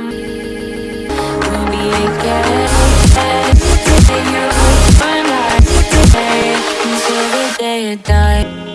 we get Until the day die